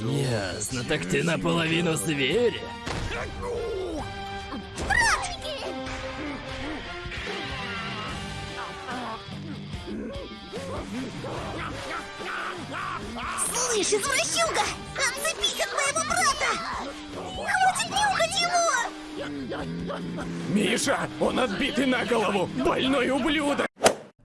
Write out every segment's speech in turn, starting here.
Ясно, так ты наполовину зверь. Слышь, извращуга! Отцепись от моего брата! Хватит нюхать его! Миша, он отбитый на голову! Больной ублюдок!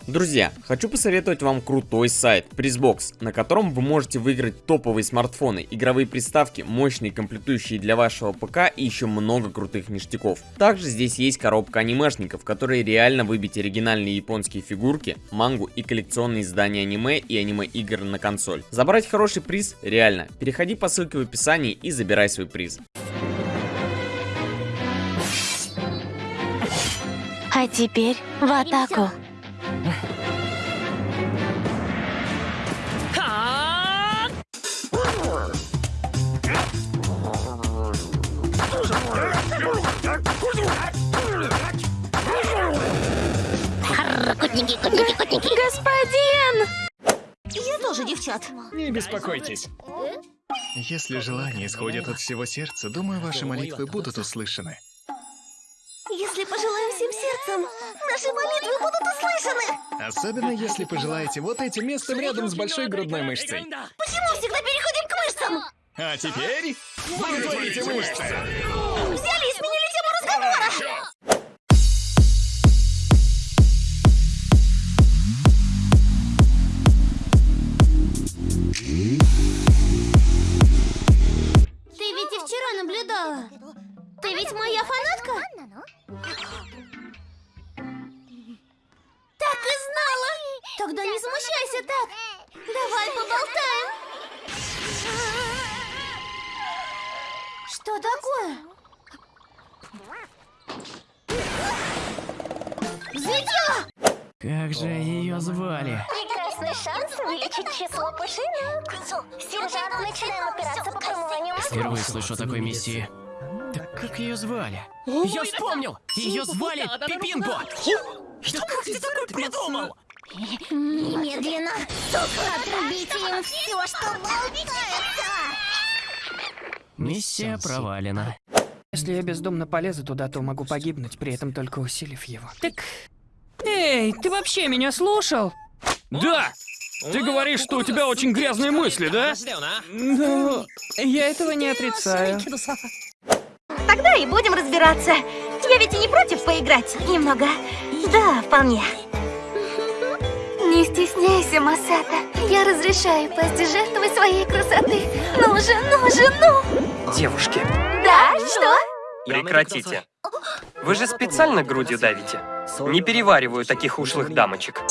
Друзья, хочу посоветовать вам крутой сайт Prizbox, на котором вы можете выиграть топовые смартфоны, игровые приставки, мощные комплектующие для вашего ПК и еще много крутых ништяков. Также здесь есть коробка анимешников, которые реально выбить оригинальные японские фигурки, мангу и коллекционные издания аниме и аниме-игр на консоль. Забрать хороший приз реально. Переходи по ссылке в описании и забирай свой приз. А теперь в атаку. Котники, котники, котники. Господин! Я тоже девчат. Не беспокойтесь. Если желания исходят от всего сердца, думаю, ваши молитвы будут услышаны. Если пожелаем всем сердцем, наши молитвы будут услышаны. Особенно если пожелаете вот этим местом рядом с большой грудной мышцей. Почему всегда переходим к мышцам? А теперь вытворите мышцы. Взяли Ты ведь моя фанатка? Так и знала. Тогда не смущайся так. Давай поболтаем. Что такое? Взлетела! Как же ее звали? Прекрасный шанс увеличить число пушинок. Сержант, начинаем операцию по промыванию мозгов. Впервые слышу о такой миссии. Так как ее звали? Я вспомнил! Ее звали Пипинпо! Что как ты такое придумал? Немедленно отрубите им все, что болтается. Миссия провалена. Если я бездумно полезу туда, то могу погибнуть, при этом только усилив его. Так... Эй, ты вообще меня слушал? Да! Ты говоришь, что у тебя очень грязные мысли, да? Ну, я этого не отрицаю. Тогда и будем разбираться. Я ведь и не против поиграть немного. Да, вполне. Не стесняйся, Масата. Я разрешаю пасти жертвой своей красоты. Ну же, ну же, ну! Девушки, Да, что? прекратите. Вы же специально грудью давите. Не перевариваю таких ушлых дамочек.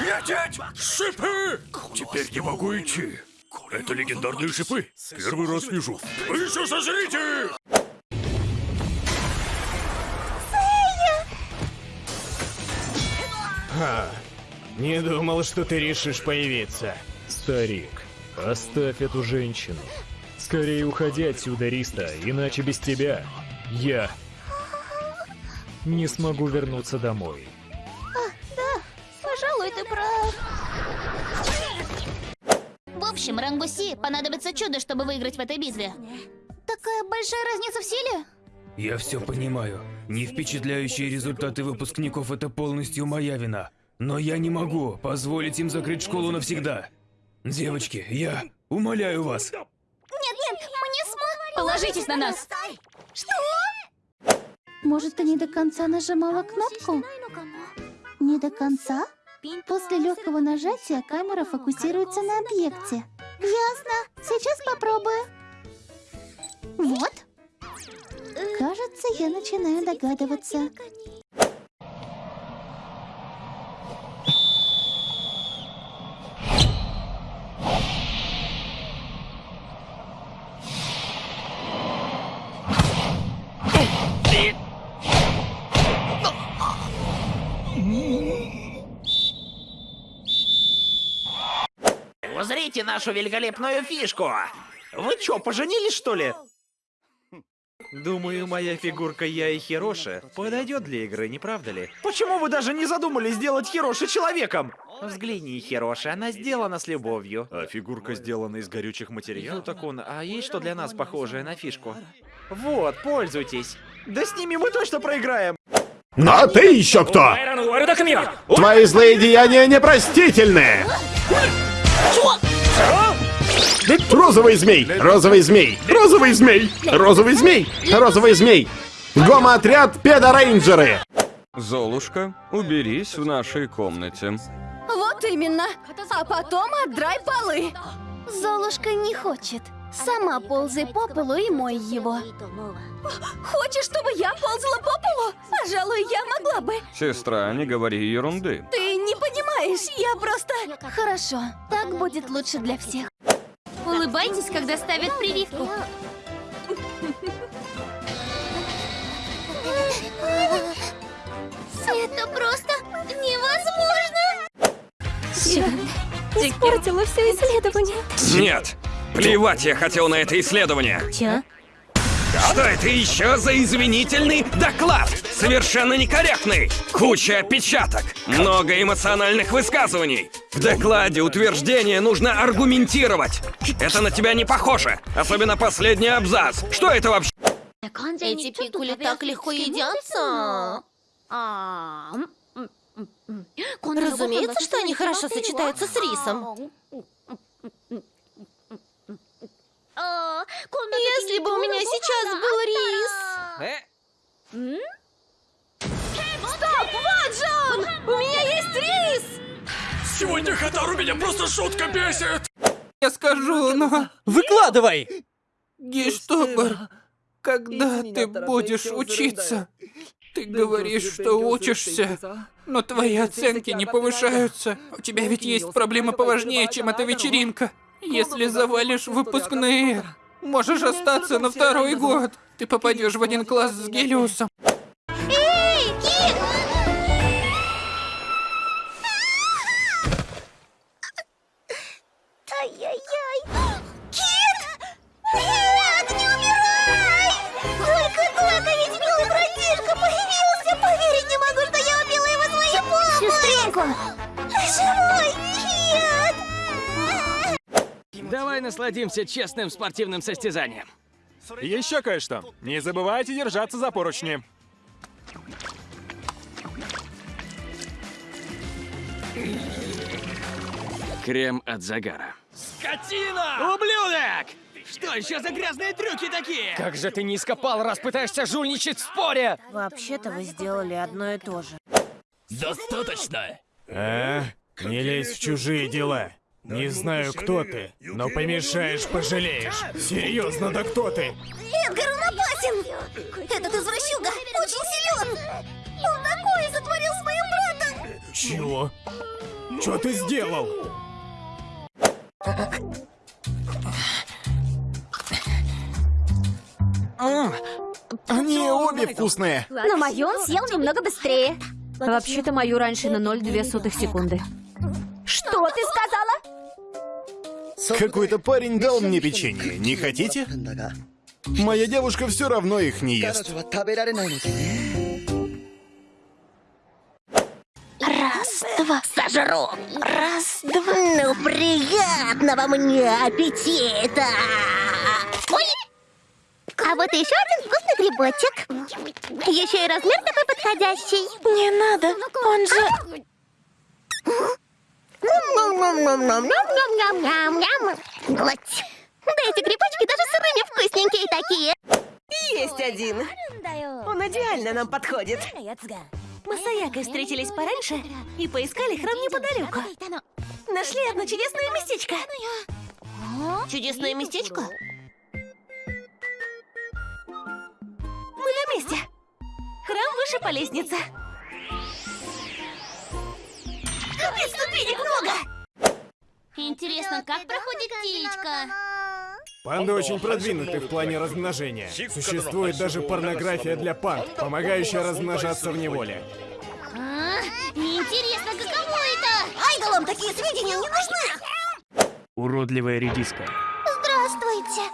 Лететь! Шипы! Теперь не могу идти. Это легендарные шипы. Первый раз вижу. Вы еще сожрите их! Ха, не думал, что ты решишь появиться. Старик, оставь эту женщину. Скорее уходи отсюда, Риста, иначе без тебя я не смогу вернуться домой. Пожалуй, ты прав. В общем, Рангуси понадобится чудо, чтобы выиграть в этой битве. Такая большая разница в силе? Я все понимаю. Не впечатляющие результаты выпускников это полностью моя вина. Но я не могу позволить им закрыть школу навсегда. Девочки, я умоляю вас. Нет, нет, мы не сможем. Положитесь на нас! Что? Может, ты не до конца нажимала кнопку? Не до конца? После легкого нажатия камера фокусируется на объекте. Ясно. Сейчас попробую. Вот. Кажется, я начинаю догадываться. Узрите нашу великолепную фишку! Вы чё, поженились, что ли? Думаю, моя фигурка Я и Хироши подойдет для игры, не правда ли? Почему вы даже не задумались сделать Хироши человеком? Взгляни, Хироши, она сделана с любовью. А фигурка сделана из горючих материалов. Ну так он, а есть что для нас похожее на фишку? Вот, пользуйтесь. Да с ними мы точно проиграем. А ты еще кто? Твои злые деяния непростительны! Розовый змей! Розовый змей! Розовый змей! Розовый змей! Розовый змей! Гомо-отряд педорейнджеры! Золушка, уберись в нашей комнате. Вот именно. А потом отдрай полы. Золушка не хочет. Сама ползай по полу и мой его. Хочешь, чтобы я ползала по полу? Пожалуй, я могла бы. Сестра, не говори ерунды. Ты не понимаешь, я просто... Хорошо, так будет лучше для всех. Улыбайтесь, когда ставят прививку. Это просто невозможно! Испортила все исследование. Нет! Плевать я хотел на это исследование! Чё? Что это еще за извинительный доклад? Совершенно некорректный! Куча опечаток, много эмоциональных высказываний. В докладе утверждение нужно аргументировать. Это на тебя не похоже, особенно последний абзац. Что это вообще? Эти пикули так легко едятся. Разумеется, что они хорошо сочетаются с рисом. Если бы у меня сейчас был рис. Сегодня Хатару меня просто шутка бесит! Я скажу, но... Выкладывай! Гештобер, когда ты будешь учиться? Ты говоришь, что учишься, но твои оценки не повышаются. У тебя ведь есть проблемы поважнее, чем эта вечеринка. Если завалишь выпускные, можешь остаться на второй год. Ты попадешь в один класс с Гелиусом. Сестренка! Живой! Кит! Давай насладимся честным спортивным состязанием. Еще кое-что. Не забывайте держаться за поручни. Крем от загара. Скотина! Ублюдок! Что еще за грязные трюки такие? Как же ты низко пал, раз пытаешься жульничать в споре! Вообще-то вы сделали одно и то же. Достаточно! А? Не лезь в чужие дела. Не знаю, кто ты, но помешаешь, пожалеешь. Серьезно, да кто ты? Эдгар, он опасен! Этот извращуга очень силен! Он такое сотворил с моим братом! Чего? Что ты сделал? Они обе вкусные. На мою он съел немного быстрее. Вообще-то мою раньше на 0,2 сотых секунды. Что ты сказала? Какой-то парень дал мне печенье. Не хотите? Моя девушка все равно их не ест. Раз, два, сожру. Раз, два. Ну, приятного мне аппетита! А вот еще один вкусный грибочек. Еще и размер такой подходящий. Не надо, он же... Глоть. Да эти грибочки даже сырыми вкусненькие такие. Есть один. Он идеально нам подходит. Мы с Аякой встретились пораньше и поискали храм неподалеку. Нашли одно чудесное местечко. Чудесное местечко? Выше по лестнице. Капец, ступенек много! Интересно, как проходит птичка? Панды очень продвинуты в плане размножения. Существует даже порнография для панд, помогающая размножаться в неволе. А, неинтересно, каково это? Айдолам такие сведения не нужны! Уродливая редиска. Здравствуйте.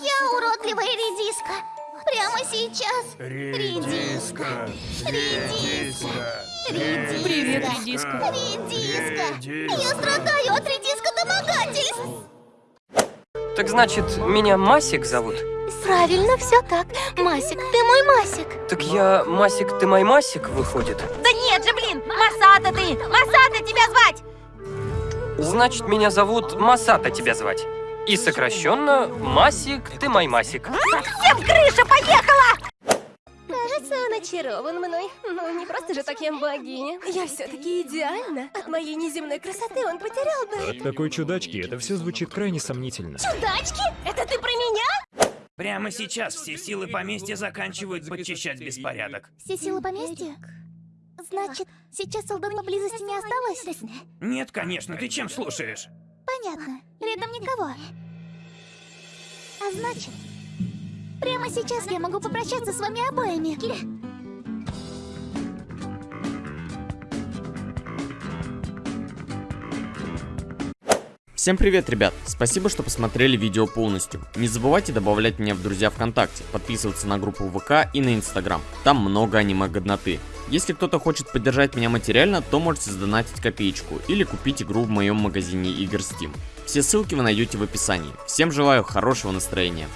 Я уродливая редиска. Прямо сейчас. Редиска, Редиска. Привет, редиска. Редиска. Я страдаю от редиска домогательств. Так значит, меня Масик зовут? Правильно, все так. Масик, ты мой Масик. Так я Масик, ты мой Масик, выходит? Да нет же, блин, Масата ты! Масата тебя звать! Значит, меня зовут Масата тебя звать. И сокращенно Масик, ты мой Масик. Всем крыша поехала! Кажется, он очарован мной. Ну, не просто же так я богиня. Я все-таки идеальна. От моей неземной красоты он потерял бы. От такой чудачки это все звучит крайне сомнительно. Чудачки? Это ты про меня? Прямо сейчас все силы поместья заканчивают подчищать беспорядок. Все силы поместья? Значит, сейчас солдат поблизости не осталось? Нет, конечно, ты чем слушаешь? Понятно. Рядом никого. А значит, прямо сейчас я могу попрощаться с вами обоими. Всем привет, ребят! Спасибо, что посмотрели видео полностью. Не забывайте добавлять меня в друзья ВКонтакте, подписываться на группу ВК и на Инстаграм. Там много аниме-годноты. Если кто-то хочет поддержать меня материально, то можете сдонатить копеечку или купить игру в моем магазине игр Steam. Все ссылки вы найдете в описании. Всем желаю хорошего настроения.